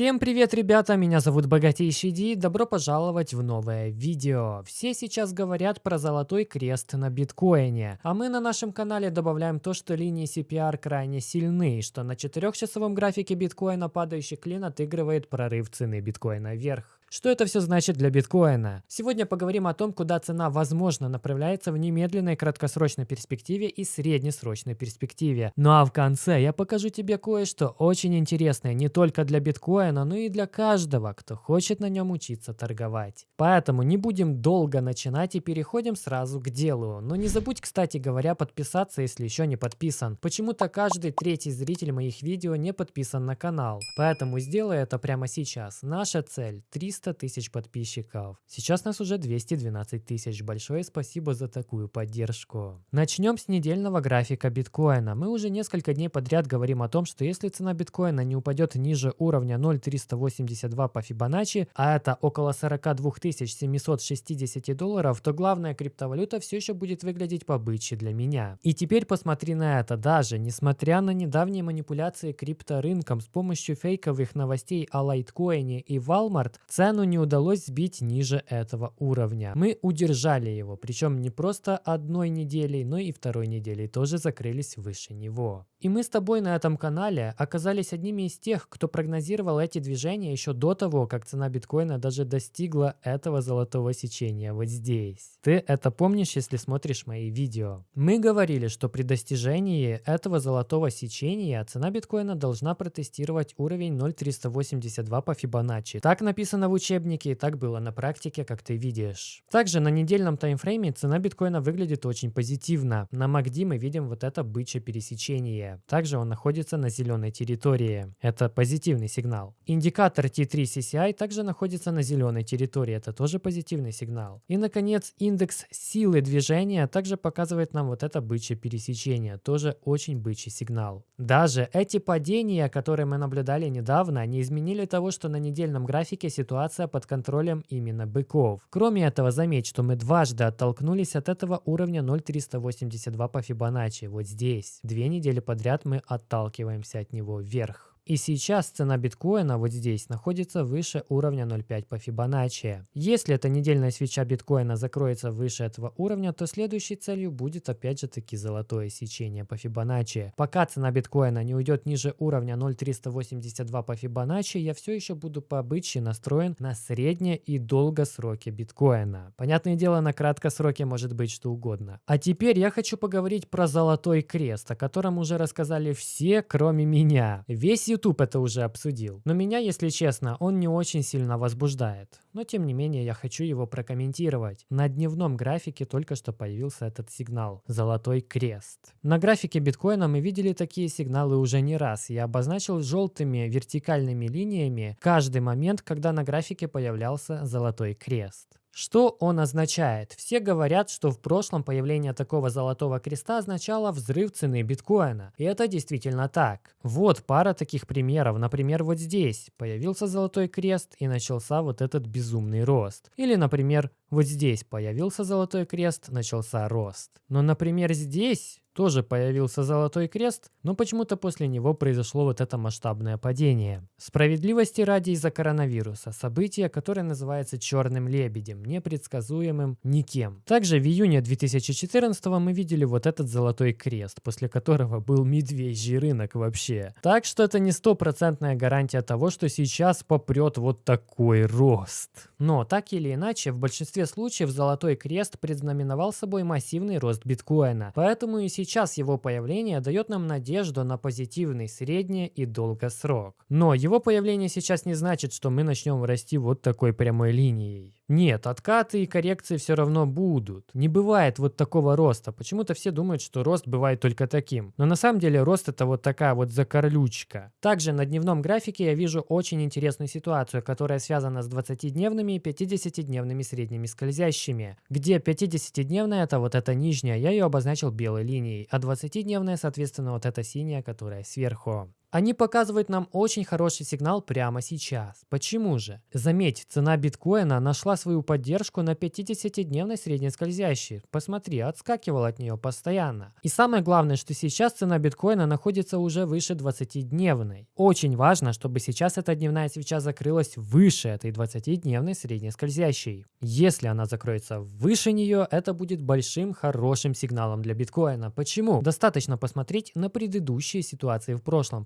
Всем привет, ребята! Меня зовут Богатейший Ди. Добро пожаловать в новое видео. Все сейчас говорят про золотой крест на биткоине, а мы на нашем канале добавляем то, что линии CPR крайне сильны, что на 4-часовом графике биткоина падающий клин отыгрывает прорыв цены биткоина вверх. Что это все значит для биткоина? Сегодня поговорим о том, куда цена возможно направляется в немедленной краткосрочной перспективе и среднесрочной перспективе. Ну а в конце я покажу тебе кое-что очень интересное не только для биткоина, но и для каждого, кто хочет на нем учиться торговать. Поэтому не будем долго начинать и переходим сразу к делу. Но не забудь, кстати говоря, подписаться, если еще не подписан. Почему-то каждый третий зритель моих видео не подписан на канал. Поэтому сделай это прямо сейчас. Наша цель 300 300 тысяч подписчиков. Сейчас нас уже 212 тысяч. Большое спасибо за такую поддержку. Начнем с недельного графика биткоина. Мы уже несколько дней подряд говорим о том, что если цена биткоина не упадет ниже уровня 0.382 по Фибоначчи, а это около 42 760 долларов, то главная криптовалюта все еще будет выглядеть побыче для меня. И теперь посмотри на это. Даже несмотря на недавние манипуляции крипторынком с помощью фейковых новостей о лайткоине и Walmart, цены Цену не удалось сбить ниже этого уровня. Мы удержали его, причем не просто одной неделей, но и второй неделей тоже закрылись выше него. И мы с тобой на этом канале оказались одними из тех, кто прогнозировал эти движения еще до того, как цена биткоина даже достигла этого золотого сечения вот здесь. Ты это помнишь, если смотришь мои видео. Мы говорили, что при достижении этого золотого сечения цена биткоина должна протестировать уровень 0.382 по Фибоначчи. Так написано в учебнике и так было на практике, как ты видишь. Также на недельном таймфрейме цена биткоина выглядит очень позитивно. На MACD мы видим вот это бычье пересечение. Также он находится на зеленой территории. Это позитивный сигнал. Индикатор T3 CCI также находится на зеленой территории. Это тоже позитивный сигнал. И, наконец, индекс силы движения также показывает нам вот это бычье пересечение. Тоже очень бычий сигнал. Даже эти падения, которые мы наблюдали недавно, не изменили того, что на недельном графике ситуация под контролем именно быков. Кроме этого, заметь, что мы дважды оттолкнулись от этого уровня 0.382 по Фибоначчи, вот здесь. Две недели подряд мы отталкиваемся от него вверх. И сейчас цена биткоина вот здесь находится выше уровня 0.5 по Фибоначчи. Если эта недельная свеча биткоина закроется выше этого уровня, то следующей целью будет опять же таки золотое сечение по Фибоначчи. Пока цена биткоина не уйдет ниже уровня 0.382 по Фибоначчи, я все еще буду по обычаю настроен на средние и долгосроки биткоина. Понятное дело, на краткосроке может быть что угодно. А теперь я хочу поговорить про золотой крест, о котором уже рассказали все, кроме меня. Весь YouTube это уже обсудил. Но меня, если честно, он не очень сильно возбуждает. Но тем не менее я хочу его прокомментировать. На дневном графике только что появился этот сигнал – золотой крест. На графике биткоина мы видели такие сигналы уже не раз. Я обозначил желтыми вертикальными линиями каждый момент, когда на графике появлялся золотой крест. Что он означает? Все говорят, что в прошлом появление такого золотого креста означало взрыв цены биткоина. И это действительно так. Вот пара таких примеров. Например, вот здесь появился золотой крест и начался вот этот безумный рост. Или, например, вот здесь появился золотой крест, начался рост. Но, например, здесь тоже появился золотой крест, но почему-то после него произошло вот это масштабное падение. Справедливости ради из-за коронавируса, событие, которое называется черным лебедем, непредсказуемым никем. Также в июне 2014 мы видели вот этот золотой крест, после которого был медвежий рынок вообще. Так что это не стопроцентная гарантия того, что сейчас попрет вот такой рост. Но так или иначе, в большинстве случаев золотой крест предзнаменовал собой массивный рост биткоина, поэтому и сейчас его появление дает нам надежду на позитивный средний и долгосрок. Но его появление сейчас не значит, что мы начнем расти вот такой прямой линией. Нет, откаты и коррекции все равно будут. Не бывает вот такого роста. Почему-то все думают, что рост бывает только таким. Но на самом деле рост это вот такая вот закорлючка. Также на дневном графике я вижу очень интересную ситуацию, которая связана с 20-дневными и 50-дневными средними скользящими. Где 50-дневная это вот эта нижняя, я ее обозначил белой линией, а 20-дневная соответственно вот эта синяя, которая сверху. Они показывают нам очень хороший сигнал прямо сейчас. Почему же? Заметь, цена биткоина нашла свою поддержку на 50-дневной средней скользящей. Посмотри, отскакивал от нее постоянно. И самое главное, что сейчас цена биткоина находится уже выше 20-дневной. Очень важно, чтобы сейчас эта дневная свеча закрылась выше этой 20-дневной средней скользящей. Если она закроется выше нее, это будет большим хорошим сигналом для биткоина. Почему? Достаточно посмотреть на предыдущие ситуации в прошлом.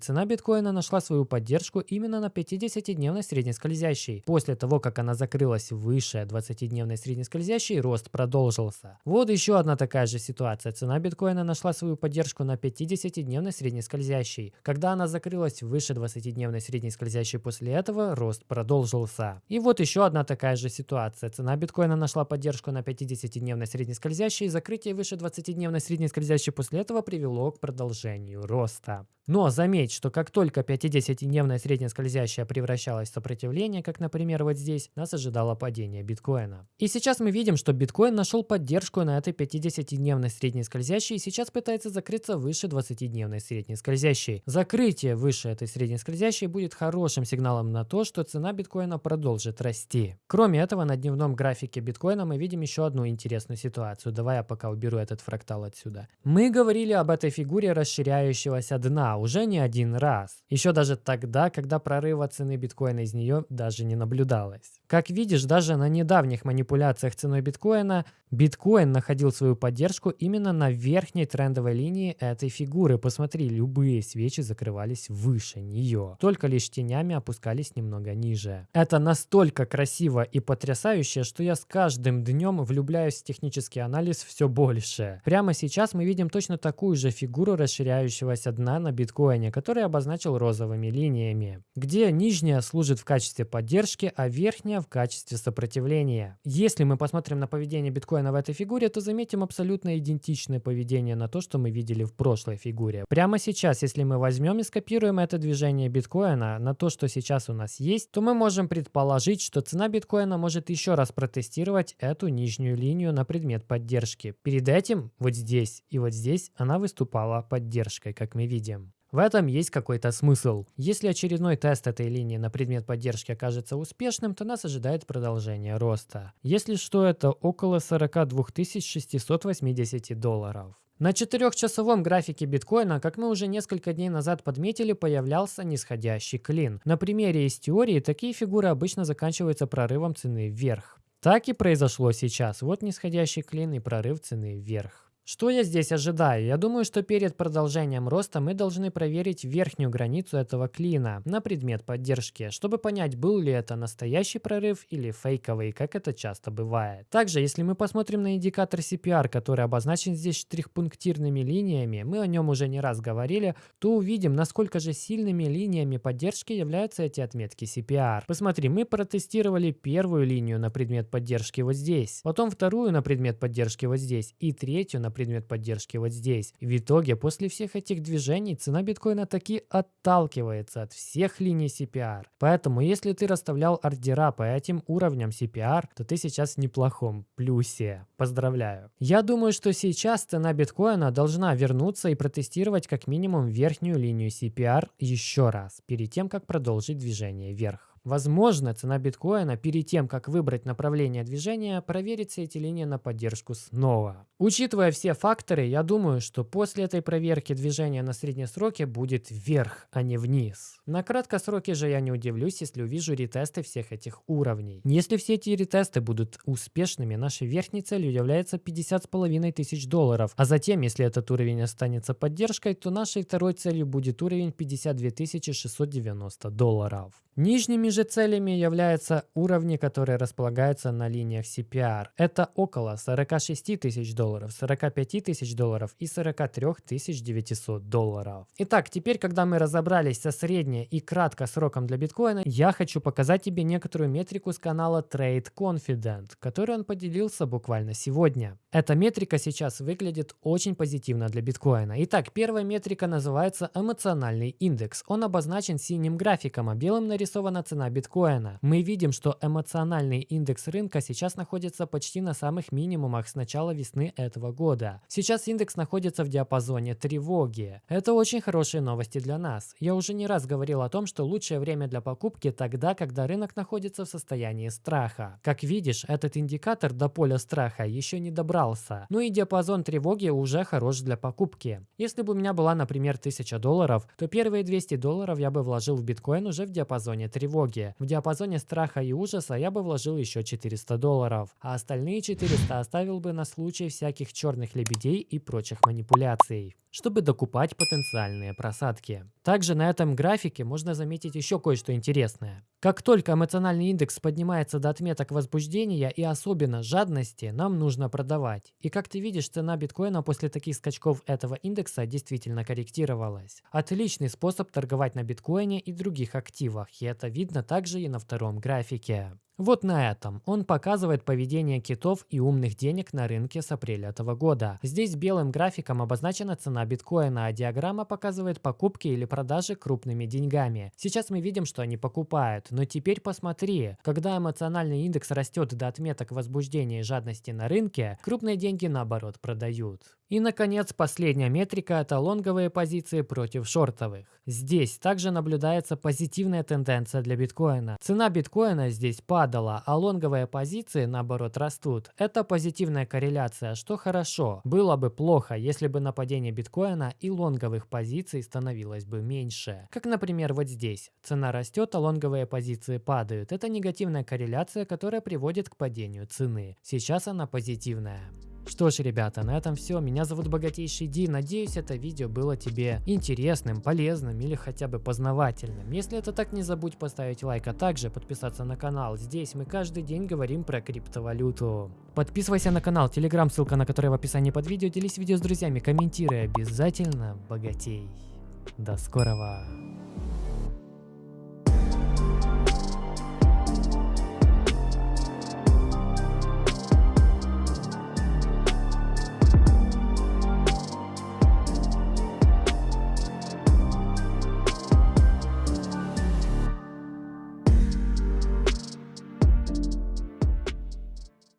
Цена биткоина нашла свою поддержку именно на 50-дневной средней скользящей. После того, как она закрылась выше 20-дневной средней скользящей, рост продолжился. Вот еще одна такая же ситуация. Цена биткоина нашла свою поддержку на 50-дневной средней скользящей. Когда она закрылась выше 20-дневной средней скользящей после этого, рост продолжился. И вот еще одна такая же ситуация. Цена биткоина нашла поддержку на 50-дневной средней скользящей, закрытие выше 20-дневной средней скользящей после этого привело к продолжению роста. Но заметь, что как только 50-дневная средняя скользящая превращалась в сопротивление, как, например, вот здесь, нас ожидало падение биткоина. И сейчас мы видим, что биткоин нашел поддержку на этой 50-дневной средней скользящей и сейчас пытается закрыться выше 20-дневной средней скользящей. Закрытие выше этой средней скользящей будет хорошим сигналом на то, что цена биткоина продолжит расти. Кроме этого, на дневном графике биткоина мы видим еще одну интересную ситуацию. Давай я пока уберу этот фрактал отсюда. Мы говорили об этой фигуре расширяющегося дна, уже не один раз. Еще даже тогда, когда прорыва цены биткоина из нее даже не наблюдалось. Как видишь, даже на недавних манипуляциях ценой биткоина, биткоин находил свою поддержку именно на верхней трендовой линии этой фигуры. Посмотри, любые свечи закрывались выше нее, только лишь тенями опускались немного ниже. Это настолько красиво и потрясающе, что я с каждым днем влюбляюсь в технический анализ все больше. Прямо сейчас мы видим точно такую же фигуру расширяющегося дна на биткоине, который обозначил розовыми линиями, где нижняя служит в качестве поддержки, а верхняя в качестве сопротивления. Если мы посмотрим на поведение биткоина в этой фигуре, то заметим абсолютно идентичное поведение на то, что мы видели в прошлой фигуре. Прямо сейчас, если мы возьмем и скопируем это движение биткоина на то, что сейчас у нас есть, то мы можем предположить, что цена биткоина может еще раз протестировать эту нижнюю линию на предмет поддержки. Перед этим вот здесь и вот здесь она выступала поддержкой, как мы видим. В этом есть какой-то смысл. Если очередной тест этой линии на предмет поддержки окажется успешным, то нас ожидает продолжение роста. Если что, это около 42 680 долларов. На четырехчасовом графике биткоина, как мы уже несколько дней назад подметили, появлялся нисходящий клин. На примере из теории такие фигуры обычно заканчиваются прорывом цены вверх. Так и произошло сейчас. Вот нисходящий клин и прорыв цены вверх. Что я здесь ожидаю? Я думаю, что перед продолжением роста мы должны проверить верхнюю границу этого клина на предмет поддержки, чтобы понять, был ли это настоящий прорыв или фейковый, как это часто бывает. Также, если мы посмотрим на индикатор CPR, который обозначен здесь штрих-пунктирными линиями, мы о нем уже не раз говорили, то увидим, насколько же сильными линиями поддержки являются эти отметки CPR. Посмотри, мы протестировали первую линию на предмет поддержки вот здесь, потом вторую на предмет поддержки вот здесь и третью на предмет поддержки вот здесь. В итоге, после всех этих движений, цена биткоина таки отталкивается от всех линий CPR. Поэтому, если ты расставлял ордера по этим уровням CPR, то ты сейчас в неплохом плюсе. Поздравляю. Я думаю, что сейчас цена биткоина должна вернуться и протестировать как минимум верхнюю линию CPR еще раз, перед тем, как продолжить движение вверх. Возможно, цена биткоина перед тем, как выбрать направление движения, проверит все эти линии на поддержку снова. Учитывая все факторы, я думаю, что после этой проверки движение на среднем сроке будет вверх, а не вниз. На краткосроке же я не удивлюсь, если увижу ретесты всех этих уровней. Если все эти ретесты будут успешными, нашей верхней целью является 50,5 тысяч долларов. А затем, если этот уровень останется поддержкой, то нашей второй целью будет уровень 52 690 долларов. Нижними же целями являются уровни, которые располагаются на линиях CPR. Это около 46 тысяч долларов, 45 тысяч долларов и 43 900 долларов. Итак, теперь, когда мы разобрались со средней и кратко сроком для биткоина, я хочу показать тебе некоторую метрику с канала Trade Confident, который он поделился буквально сегодня. Эта метрика сейчас выглядит очень позитивно для биткоина. Итак, первая метрика называется эмоциональный индекс. Он обозначен синим графиком, а белым нарисована цена цена биткоина. Мы видим, что эмоциональный индекс рынка сейчас находится почти на самых минимумах с начала весны этого года. Сейчас индекс находится в диапазоне тревоги. Это очень хорошие новости для нас. Я уже не раз говорил о том, что лучшее время для покупки тогда, когда рынок находится в состоянии страха. Как видишь, этот индикатор до поля страха еще не добрался. Ну и диапазон тревоги уже хорош для покупки. Если бы у меня была, например, 1000 долларов, то первые 200 долларов я бы вложил в биткоин уже в диапазоне тревоги. В диапазоне страха и ужаса я бы вложил еще 400 долларов, а остальные 400 оставил бы на случай всяких черных лебедей и прочих манипуляций чтобы докупать потенциальные просадки. Также на этом графике можно заметить еще кое-что интересное. Как только эмоциональный индекс поднимается до отметок возбуждения и особенно жадности, нам нужно продавать. И как ты видишь, цена биткоина после таких скачков этого индекса действительно корректировалась. Отличный способ торговать на биткоине и других активах, и это видно также и на втором графике. Вот на этом он показывает поведение китов и умных денег на рынке с апреля этого года. Здесь белым графиком обозначена цена биткоина, а диаграмма показывает покупки или продажи крупными деньгами. Сейчас мы видим, что они покупают, но теперь посмотри, когда эмоциональный индекс растет до отметок возбуждения и жадности на рынке, крупные деньги наоборот продают. И, наконец, последняя метрика – это лонговые позиции против шортовых. Здесь также наблюдается позитивная тенденция для биткоина. Цена биткоина здесь падала, а лонговые позиции, наоборот, растут. Это позитивная корреляция, что хорошо. Было бы плохо, если бы нападение биткоина и лонговых позиций становилось бы меньше. Как, например, вот здесь. Цена растет, а лонговые позиции падают. Это негативная корреляция, которая приводит к падению цены. Сейчас она позитивная. Что ж, ребята, на этом все. Меня зовут Богатейший Ди. Надеюсь, это видео было тебе интересным, полезным или хотя бы познавательным. Если это так, не забудь поставить лайк, а также подписаться на канал. Здесь мы каждый день говорим про криптовалюту. Подписывайся на канал, телеграм, ссылка на который в описании под видео. Делись видео с друзьями, комментируй, обязательно богатей. До скорого.